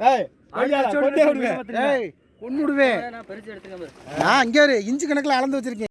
ஏய் கொண்டே விடுவேன் ஏய் நான் இங்கே ஒரு இன்ச்சு கணக்கில் அளந்து வச்சிருக்கேன்.